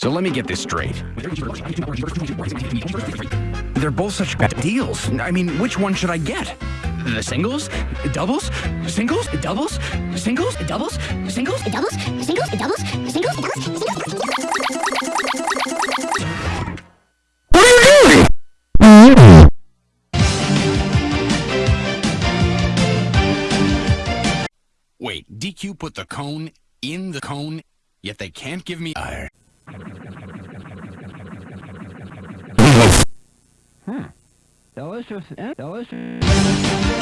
So let me get this straight. They're both such bad deals. I mean, which one should I get? The singles? Doubles? Singles? Doubles? Singles? Doubles? Singles? doubles, singles, doubles, singles, doubles, singles. What are you doing? Wait, DQ put the cone in the cone, yet they can't give me a... Delicious, delicious.